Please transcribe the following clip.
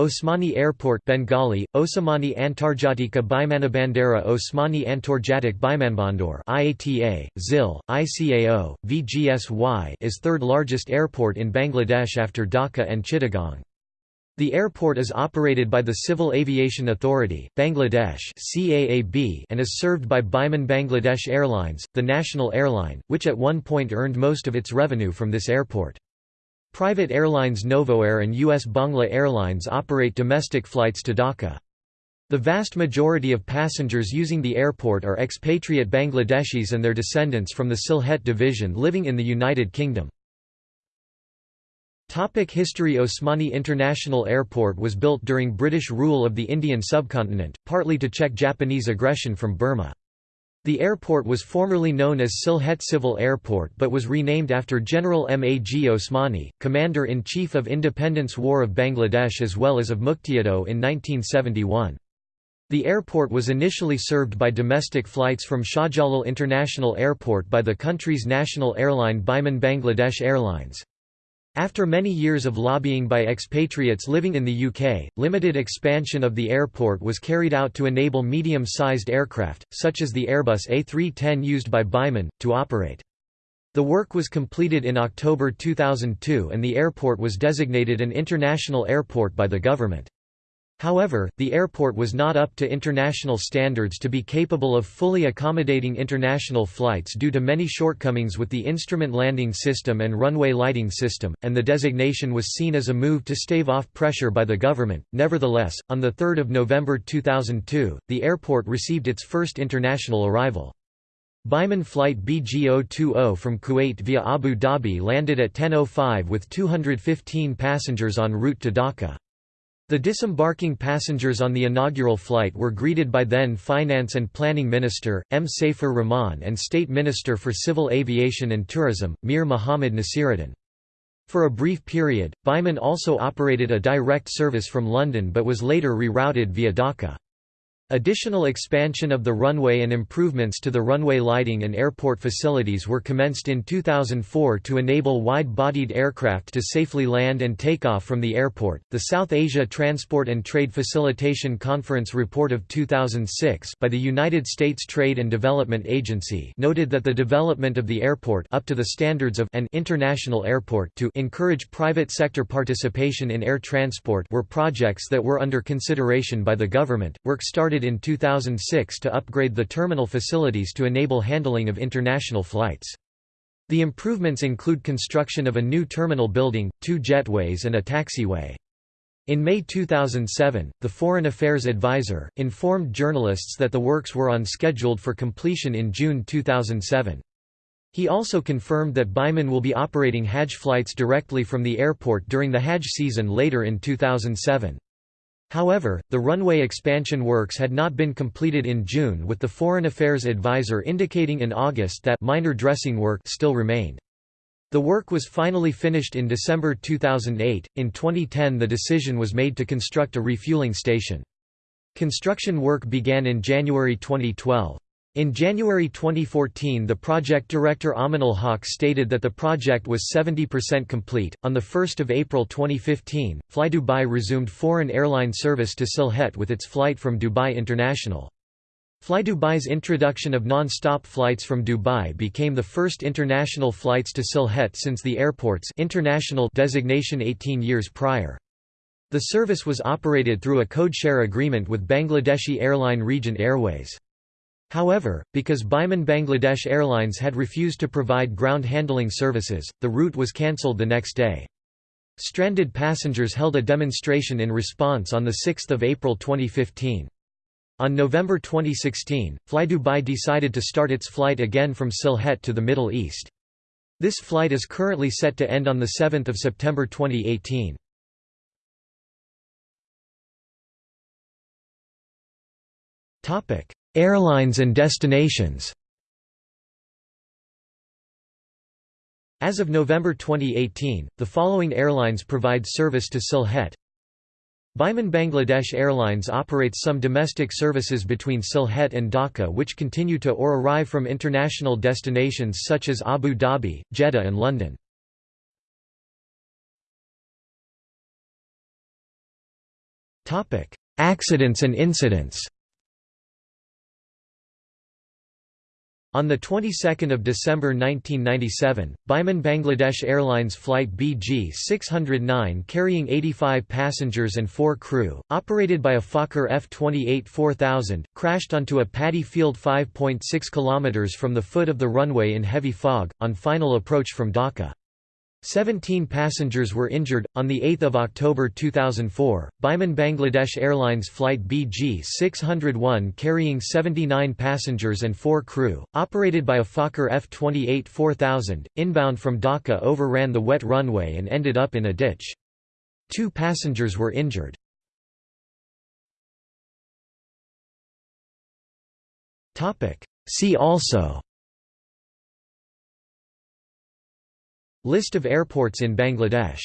Osmani Airport Bengali, Osmani Antarjatika Bimanabandera Osmani Antarjatik Bimanbandor IATA, ZYL, ICAO, VGSY is third largest airport in Bangladesh after Dhaka and Chittagong. The airport is operated by the Civil Aviation Authority, Bangladesh and is served by Biman Bangladesh Airlines, the national airline, which at one point earned most of its revenue from this airport. Private airlines Novoair and US Bangla Airlines operate domestic flights to Dhaka. The vast majority of passengers using the airport are expatriate Bangladeshis and their descendants from the Sylhet division living in the United Kingdom. Topic history Osmani International Airport was built during British rule of the Indian subcontinent, partly to check Japanese aggression from Burma. The airport was formerly known as Sylhet Civil Airport but was renamed after General Mag Osmani, Commander-in-Chief of Independence War of Bangladesh as well as of Muktiyoddin in 1971. The airport was initially served by domestic flights from Shahjalal International Airport by the country's national airline Biman Bangladesh Airlines. After many years of lobbying by expatriates living in the UK, limited expansion of the airport was carried out to enable medium-sized aircraft, such as the Airbus A310 used by Biman, to operate. The work was completed in October 2002 and the airport was designated an international airport by the government. However, the airport was not up to international standards to be capable of fully accommodating international flights due to many shortcomings with the instrument landing system and runway lighting system, and the designation was seen as a move to stave off pressure by the government. Nevertheless, on 3 November 2002, the airport received its first international arrival. Biman flight BG020 from Kuwait via Abu Dhabi landed at 10.05 with 215 passengers en route to Dhaka. The disembarking passengers on the inaugural flight were greeted by then Finance and Planning Minister, M. Saifur Rahman and State Minister for Civil Aviation and Tourism, Mir Muhammad Nasiruddin. For a brief period, Biman also operated a direct service from London but was later rerouted via Dhaka. Additional expansion of the runway and improvements to the runway lighting and airport facilities were commenced in 2004 to enable wide-bodied aircraft to safely land and take off from the airport. The South Asia Transport and Trade Facilitation Conference report of 2006 by the United States Trade and Development Agency noted that the development of the airport up to the standards of an international airport to encourage private sector participation in air transport were projects that were under consideration by the government. Work started in 2006 to upgrade the terminal facilities to enable handling of international flights. The improvements include construction of a new terminal building, two jetways and a taxiway. In May 2007, the Foreign Affairs Advisor, informed journalists that the works were on scheduled for completion in June 2007. He also confirmed that Biman will be operating Hajj flights directly from the airport during the Hajj season later in 2007. However, the runway expansion works had not been completed in June with the Foreign Affairs Advisor indicating in August that minor dressing work still remained. The work was finally finished in December 2008. In 2010, the decision was made to construct a refueling station. Construction work began in January 2012. In January 2014, the project director Aminul Haq stated that the project was 70% complete. On the 1st of April 2015, Fly Dubai resumed foreign airline service to Sylhet with its flight from Dubai International. Fly Dubai's introduction of non-stop flights from Dubai became the first international flights to Sylhet since the airport's international designation 18 years prior. The service was operated through a code-share agreement with Bangladeshi airline Regent Airways. However, because Biman Bangladesh Airlines had refused to provide ground handling services, the route was cancelled the next day. Stranded passengers held a demonstration in response on 6 April 2015. On November 2016, FlyDubai decided to start its flight again from Sylhet to the Middle East. This flight is currently set to end on 7 September 2018. Airlines and destinations As of November 2018, the following airlines provide service to Sylhet. Biman Bangladesh Airlines operates some domestic services between Sylhet and Dhaka which continue to or arrive from international destinations such as Abu Dhabi, Jeddah and London. Accidents and incidents On the 22nd of December 1997, Biman Bangladesh Airlines flight BG-609 carrying 85 passengers and 4 crew, operated by a Fokker F-28-4000, crashed onto a paddy field 5.6 km from the foot of the runway in heavy fog, on final approach from Dhaka. Seventeen passengers were injured. On 8 October 2004, Biman Bangladesh Airlines flight BG 601 carrying 79 passengers and 4 crew, operated by a Fokker F 28 4000, inbound from Dhaka overran the wet runway and ended up in a ditch. Two passengers were injured. See also List of airports in Bangladesh